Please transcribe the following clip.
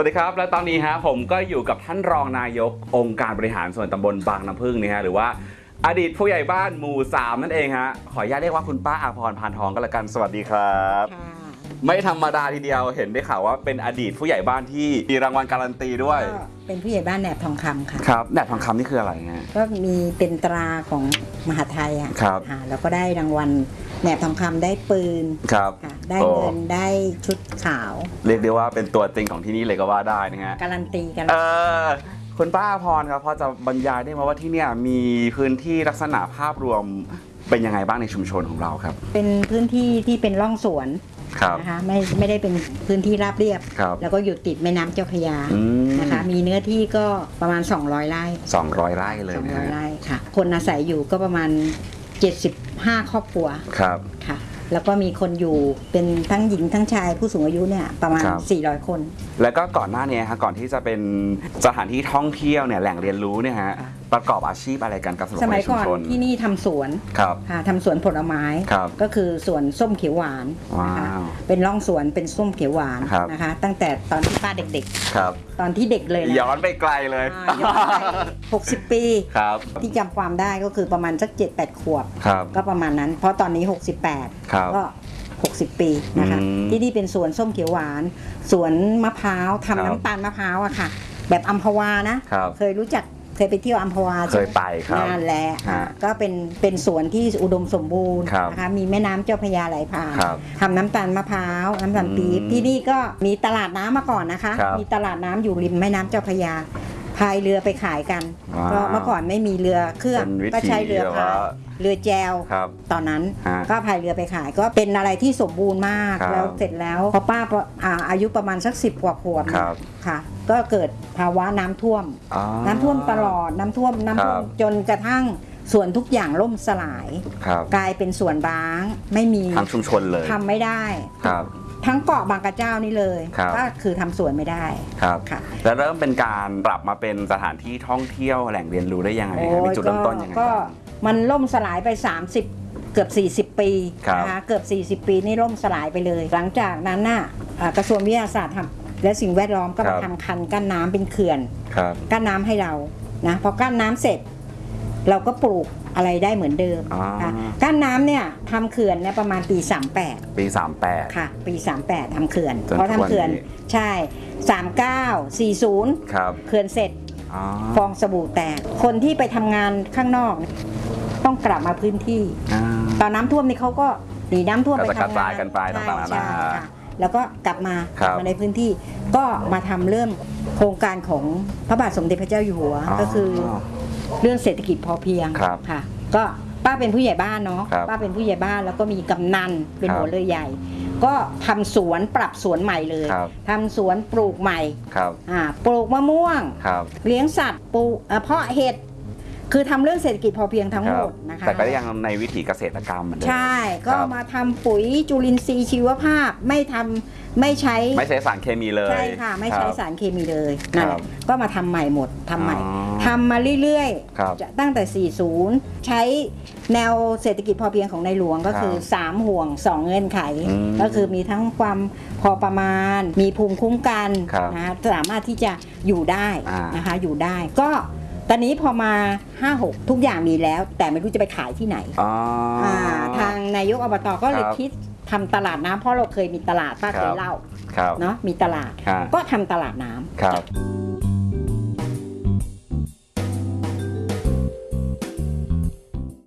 วัสดีครับ และตอนนี้ฮะผมก็อยู่กับท่านรองนายกองค์การบริหารส่วนตำบลบางน้ำพึ่งนี่ฮะหรือว่าอดีตผู้ใหญ่บ้านหมู่สามนั่นเองฮะขออนุญาตเรียกว่าคุณป้าอาพรพานทองก็แล้วกันสวัสดีครับ ไม่ธรรมดาทีเดียวเห็นได้ข่าวว่าเป็นอดีตผู้ใหญ่บ้านที่มีรางวัลการันตีด้วย ก็เป็นผู้ใหญ่บ้านแหนบทองคำค่ะ ครับแหนบทองคำนี่คืออะไรฮะ ก็มีเป็นตราของมหาไทยอะครับค่ะแล้วก็ได้รางวัลแหนบทองคำได้ปืนครับค่ะได้โอ้เงินได้ชุดขาว เรียกได้ว่าเป็นตัวจริงของที่นี่เลยก็ว่าได้นะฮะ การันตีกันเออคุณป้าอาพรครับพอจะบรรยายได้ไหมว่าที่เนี่ยมีพื้นที่ลักษณะภาพรวมเป็นยังไงบ้างในชุมชนของเราครับ เป็นพื้นที่ที่เป็นร่องสวนครับ นะคะไม่ไม่ได้เป็นพื้นที่ราบเรียบครับแล้วก็อยู่ติดแม่น้ำเจ้าพระยาอืมนะคะ มีเนื้อที่ก็ประมาณ 200ไร่สองร้อยไร่เลยนะ200ฮะไร่ค่ะ คนอาศัยอยู่ก็ประมาณ 75 ครอบครัวครับค่ะ แล้วก็มีคนอยู่เป็นทั้งหญิงทั้งชายผู้สูงอายุเนี่ยประมาณครับ400 คน แล้วก็ก่อนหน้านี้ฮะก่อนที่จะเป็นสถานที่ท่องเที่ยวเนี่ยแหล่งเรียนรู้เนี่ยฮะค่ะ ประกอบอาชีพอะไรกันกับสำหรับสคนมัในยชุก่มอนชนที่นี่ทำสวนครับค่ะทำสวนผลไม้ ครับก็คือสวนส้มเขียวหวานนะคะว้าวเป็นร่องสวนเป็นส้มเขียวหวานครับ นะคะ ตั้งแต่ตอนที่ป้าเด็กครับ ๆ ตอนที่เด็กเลยนะย้อนไปไกลเลย อ่าย้อนไป60 ปี ครับ ที่จำความได้ก็คือประมาณสัก 7-8 ขวบ ครับ ก็ประมาณนั้น เพราะตอนนี้ ครับ68 ก็ 60 ปีนะคะ อืมที่นี่เป็นสวนส้มเขียวหวาน สวนมะพร้าวครับทำน้ำตาลมะพร้าวอะค่ะ แบบอัมพวานะ ครับเคยรู้จัก เคยไปเที่ยวอัมพวาเคยไปครับนานแล้วฮะอะก็เป็นเป็นสวนที่อุดมสมบูรณ์ครับนะคะมีแม่น้ำเจ้าพระยาไหลผ่านครับทำน้ำตาลมะพร้าวน้ำตาลปี๊บอืมที่นี่ก็มีตลาดน้ำมาก่อนนะคะ ครับมีตลาดน้ำอยู่ริมแม่น้ำเจ้าพระยาพายเรือไปขายกันว้าวก็เมื่อก่อนไม่มีเรือเครื่องเป็นวิถีก็ใช้เรือแบบพาว่ายเรือแจวครับตอนนั้นฮะก็พายเรือไปขายก็เป็นอะไรที่สมบูรณ์มากครับแล้วเสร็จแล้วพอป้าอ่าอายุประมาณสักสิบกว่าขวบครับ ค่ะ ก็เกิดภาวะน้ำท่วมอ๋อน้ำท่วมตลอดน้ำท่วมน้ำท่วมครับ จนกระทั่งส่วนทุกอย่างล่มสลาย ครับกลายเป็นสวนร้างไม่มีทั้งชุมชนเลยทำไม่ได้ ครับ ทั้งเกาะบางกระเจ้านี่เลยครับ ก็คือทำสวนไม่ได้ครับ ค่ะแล้วเริ่มเป็นการปรับมาเป็นสถานที่ท่องเที่ยวแหล่งเรียนรู้ได้ยังไงฮะโอ้ยมีจุดเริ่มต้นยังไงก็บ้าง มันล่มสลายไป 30 เกือบ 40 ปีครับ นะคะเกือบ 40 ปีนี่ล่มสลายไปเลย หลังจากนั้นน่ะอ่ากระทรวงวิทยาศาสตร์ทำ และสิ่งแวดล้อมก็มาทำคันกั้นน้ำเป็นเขื่อนครับกั้นน้ำให้เรานะพอกั้นน้ำเสร็จ เราก็ปลูกอะไรได้เหมือนเดิมอ่าค่ะกั้นน้ำเนี่ยทำเขื่อนเนี่ยประมาณปี 38 ปี 38 ค่ะ ปี 38ทำเขื่อนจนเพราะทุกวันทำเขื่อนนี้ใช่ 39 40ครับเขื่อนเสร็จอ๋อฟองสบู่แตก คนที่ไปทำงานข้างนอก ต้องกลับมาพื้นที่อ่าตอนน้ำท่วมนี่เขาก็หนีน้ำท่วมก็ไปจะกระทำงาจานยกันไปใช่ต่างๆนานาใช่ค่ะ แล้วก็กลับมาครักบลับมาในพื้นที่ ก็มาทำเรื่องโครงการของพระบาทสมเด็จพระเจ้าอยู่หัวก็คือเรื่องเศรษฐกิจพอเพียงครับค่ะ ก็ป้าเป็นผู้ใหญ่บ้านเนาะครับป้าเป็นผู้ใหญ่บ้านแล้วก็มีกำนันเป็นครับหัวเรือใหญ่ ก็ทำสวนปรับสวนใหม่เลยครับ ทำสวนปลูกใหม่ครับอ่าปลูกมะม่วง ครับ เลี้ยงสัตว์ปลูกเอ่อเพาะเห็ด คือทำเรื่องเศรษฐกิจพอเพียงทั้งคหมรับดนะคะแต่ก็ยังในวิถีเกษตรกรรมเหมือนเดิมใช่ ก็ครับมาทำปุ๋ยจุลินทรีย์ชีวภาพไม่ทำไม่ใช้ไม่ใช้สารเคมีเลยใช่ค่ะ ไม่ใช้รับสารเคมีเลยนั่นแหครัละบก็มาทำใหม่หมดทำใหม่อ๋อทำมาเรื่อยครับๆจะตั้งแต่ 40 ใช้แนวเศรษฐกิจพอเพียงของในหลวงก็คือ ครับ3 ห่วง 2 เงื่อนไข อืมก็คือมีทั้งความพอประมาณ มีภูมิคุ้มกันครับนะสามารถที่จะอยู่ได้อ่าน นะคะอยู่ได้ก็ ตอนนี้พอมา 5-6 ทุกอย่างมีแล้ว แต่ไม่รู้จะไปขายที่ไหนอ๋อออ่าทางนายกอบตก็เลยครับคิดทำตลาดน้ำเพราะเราเคยมีตลาดป้าเคครัยบเล่าครับเนาะมีตลาดครับก็ทำตลาดน้ำครับ